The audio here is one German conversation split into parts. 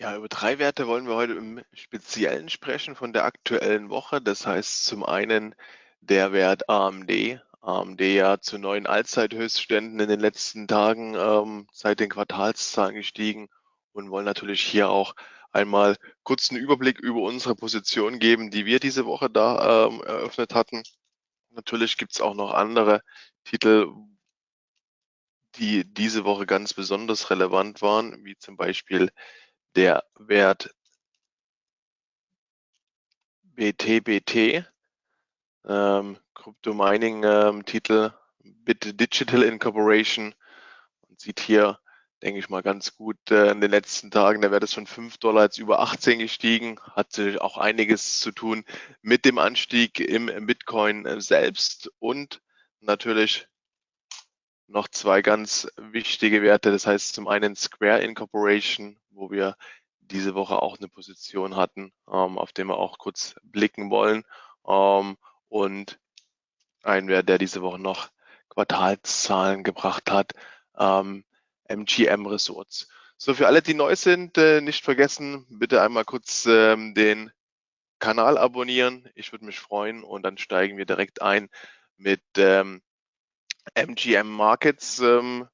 Ja, über drei Werte wollen wir heute im Speziellen sprechen von der aktuellen Woche. Das heißt zum einen der Wert AMD. AMD ja zu neuen Allzeithöchstständen in den letzten Tagen ähm, seit den Quartalszahlen gestiegen und wollen natürlich hier auch einmal kurz einen Überblick über unsere Position geben, die wir diese Woche da ähm, eröffnet hatten. Natürlich gibt es auch noch andere Titel, die diese Woche ganz besonders relevant waren, wie zum Beispiel der Wert BTBT, ähm, Crypto Mining ähm, Titel Bit Digital Incorporation. Man sieht hier, denke ich mal, ganz gut äh, in den letzten Tagen, der Wert ist von 5 Dollar jetzt über 18 gestiegen, hat sich auch einiges zu tun mit dem Anstieg im Bitcoin äh, selbst und natürlich noch zwei ganz wichtige Werte. Das heißt zum einen Square Incorporation, wo wir diese Woche auch eine Position hatten, ähm, auf den wir auch kurz blicken wollen. Ähm, und ein Wert, der diese Woche noch Quartalszahlen gebracht hat, ähm, MGM Resorts. So, für alle, die neu sind, äh, nicht vergessen, bitte einmal kurz ähm, den Kanal abonnieren. Ich würde mich freuen und dann steigen wir direkt ein mit ähm, MGM Markets ähm,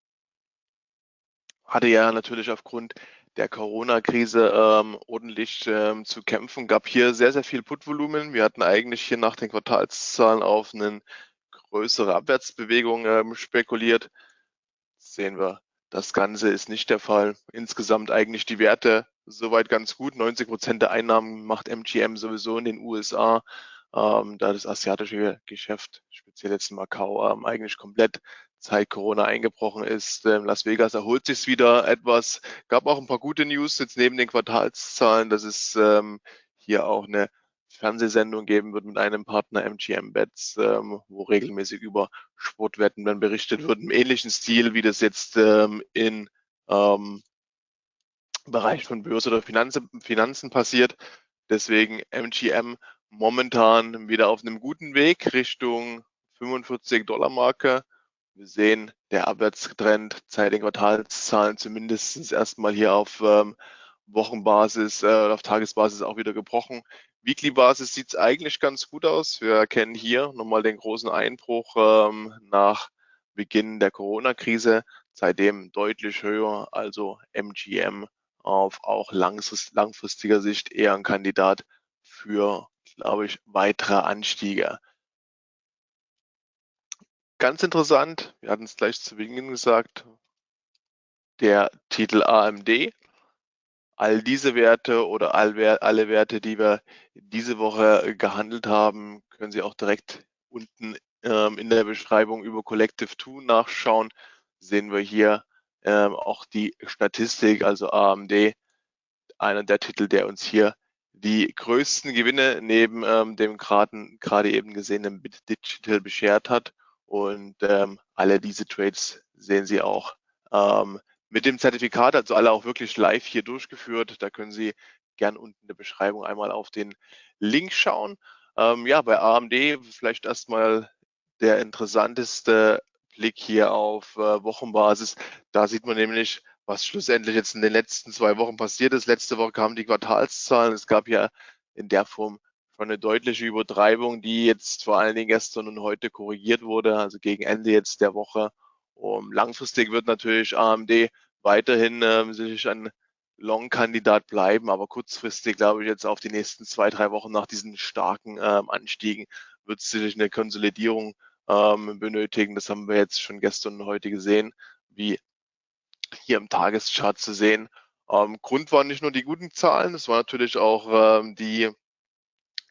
hatte ja natürlich aufgrund der Corona-Krise ähm, ordentlich ähm, zu kämpfen. Gab hier sehr, sehr viel Putvolumen. Wir hatten eigentlich hier nach den Quartalszahlen auf eine größere Abwärtsbewegung ähm, spekuliert. sehen wir, das Ganze ist nicht der Fall. Insgesamt eigentlich die Werte soweit ganz gut. 90 Prozent der Einnahmen macht MGM sowieso in den USA ähm, da das asiatische Geschäft, speziell jetzt in Macau, ähm, eigentlich komplett seit Corona eingebrochen ist. Ähm, Las Vegas erholt sich wieder etwas. Gab auch ein paar gute News jetzt neben den Quartalszahlen, dass es ähm, hier auch eine Fernsehsendung geben wird mit einem Partner MGM Bets, ähm, wo regelmäßig über Sportwetten dann berichtet wird, im ähnlichen Stil, wie das jetzt ähm, in ähm, Bereich von Börse oder Finanzen, Finanzen passiert. Deswegen MGM momentan wieder auf einem guten Weg Richtung 45 Dollar Marke. Wir sehen, der Abwärtstrend seit den Quartalszahlen zumindest erstmal hier auf ähm, Wochenbasis, äh, auf Tagesbasis auch wieder gebrochen. Weekly Basis sieht es eigentlich ganz gut aus. Wir erkennen hier nochmal den großen Einbruch ähm, nach Beginn der Corona-Krise, seitdem deutlich höher, also MGM auf auch langfristiger Sicht eher ein Kandidat für glaube ich, weitere Anstiege. Ganz interessant, wir hatten es gleich zu Beginn gesagt, der Titel AMD. All diese Werte oder alle Werte, die wir diese Woche gehandelt haben, können Sie auch direkt unten ähm, in der Beschreibung über Collective 2 nachschauen. Sehen wir hier ähm, auch die Statistik, also AMD, einer der Titel, der uns hier die größten Gewinne neben ähm, dem gerade eben gesehenen Bit Digital beschert hat. Und ähm, alle diese Trades sehen Sie auch ähm, mit dem Zertifikat, also alle auch wirklich live hier durchgeführt. Da können Sie gern unten in der Beschreibung einmal auf den Link schauen. Ähm, ja, bei AMD vielleicht erstmal der interessanteste Blick hier auf äh, Wochenbasis. Da sieht man nämlich, was schlussendlich jetzt in den letzten zwei Wochen passiert ist. Letzte Woche kamen die Quartalszahlen. Es gab ja in der Form schon eine deutliche Übertreibung, die jetzt vor allen Dingen gestern und heute korrigiert wurde, also gegen Ende jetzt der Woche. Um, langfristig wird natürlich AMD weiterhin ähm, sich ein Long-Kandidat bleiben, aber kurzfristig, glaube ich, jetzt auf die nächsten zwei, drei Wochen nach diesen starken ähm, Anstiegen wird es sicherlich eine Konsolidierung ähm, benötigen. Das haben wir jetzt schon gestern und heute gesehen, wie hier im Tageschart zu sehen. Ähm, Grund waren nicht nur die guten Zahlen, es war natürlich auch ähm, die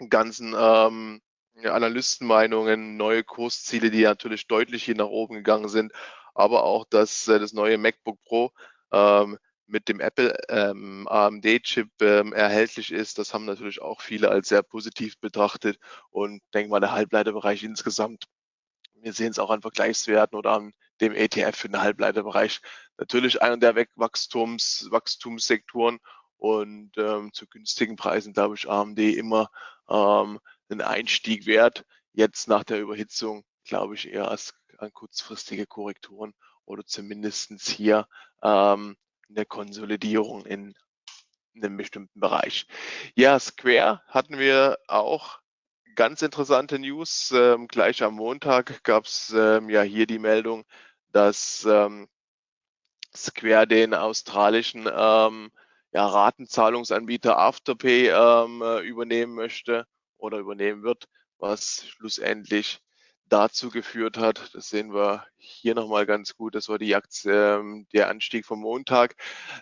ganzen ähm, Analystenmeinungen, neue Kursziele, die natürlich deutlich hier nach oben gegangen sind, aber auch, dass äh, das neue MacBook Pro ähm, mit dem Apple ähm, AMD-Chip ähm, erhältlich ist. Das haben natürlich auch viele als sehr positiv betrachtet und denke mal, der Halbleiterbereich insgesamt wir sehen es auch an Vergleichswerten oder an dem ETF für den Halbleiterbereich. Natürlich einer der Wachstums, Wachstumssektoren und ähm, zu günstigen Preisen, glaube ich, AMD immer ähm, einen Einstieg wert. Jetzt nach der Überhitzung, glaube ich, eher als an kurzfristige Korrekturen oder zumindestens hier ähm, eine Konsolidierung in in einem bestimmten Bereich. Ja, Square hatten wir auch ganz interessante News. Ähm, gleich am Montag gab es ähm, ja hier die Meldung, dass ähm, Square den australischen ähm, ja, Ratenzahlungsanbieter Afterpay ähm, äh, übernehmen möchte oder übernehmen wird, was schlussendlich dazu geführt hat. Das sehen wir hier nochmal ganz gut. Das war die Aktie, ähm, der Anstieg vom Montag.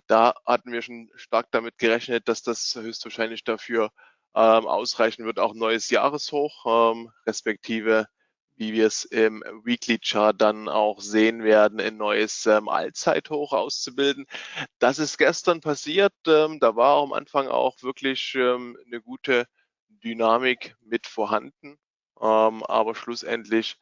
Da hatten wir schon stark damit gerechnet, dass das höchstwahrscheinlich dafür ähm, ausreichen wird, auch neues Jahreshoch, ähm, respektive wie wir es im Weekly Chart dann auch sehen werden, ein neues ähm, Allzeithoch auszubilden. Das ist gestern passiert. Ähm, da war am Anfang auch wirklich ähm, eine gute Dynamik mit vorhanden. Ähm, aber schlussendlich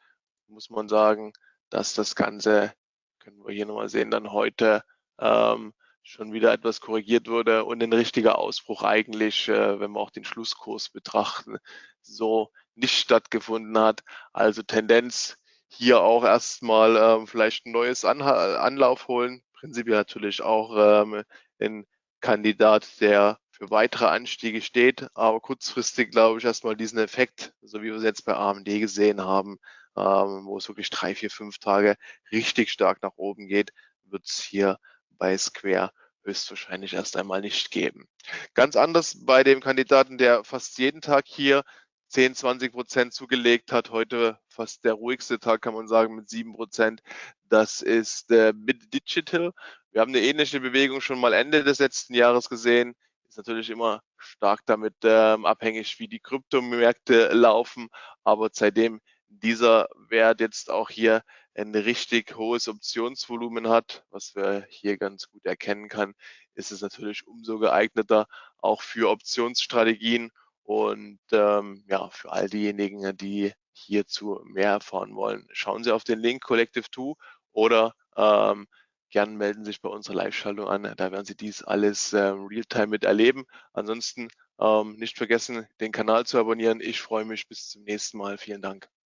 muss man sagen, dass das Ganze, können wir hier nochmal sehen, dann heute ähm, schon wieder etwas korrigiert wurde und ein richtiger Ausbruch eigentlich, äh, wenn wir auch den Schlusskurs betrachten, so nicht stattgefunden hat. Also Tendenz hier auch erstmal ähm, vielleicht ein neues Anha Anlauf holen. Prinzipiell natürlich auch ähm, ein Kandidat, der für weitere Anstiege steht, aber kurzfristig glaube ich erstmal diesen Effekt, so wie wir es jetzt bei AMD gesehen haben, ähm, wo es wirklich drei, vier, fünf Tage richtig stark nach oben geht, wird es hier bei Square höchstwahrscheinlich erst einmal nicht geben. Ganz anders bei dem Kandidaten, der fast jeden Tag hier 10, 20 Prozent zugelegt hat. Heute fast der ruhigste Tag, kann man sagen, mit 7 Prozent. Das ist äh, Bit Digital. Wir haben eine ähnliche Bewegung schon mal Ende des letzten Jahres gesehen. Ist natürlich immer stark damit ähm, abhängig, wie die Kryptomärkte laufen. Aber seitdem dieser Wert jetzt auch hier ein richtig hohes Optionsvolumen hat, was wir hier ganz gut erkennen kann, ist es natürlich umso geeigneter auch für Optionsstrategien und ähm, ja, für all diejenigen, die hierzu mehr erfahren wollen, schauen Sie auf den Link Collective 2 oder ähm, gern melden sich bei unserer Live-Schaltung an. Da werden Sie dies alles ähm, real-time miterleben. Ansonsten ähm, nicht vergessen, den Kanal zu abonnieren. Ich freue mich bis zum nächsten Mal. Vielen Dank.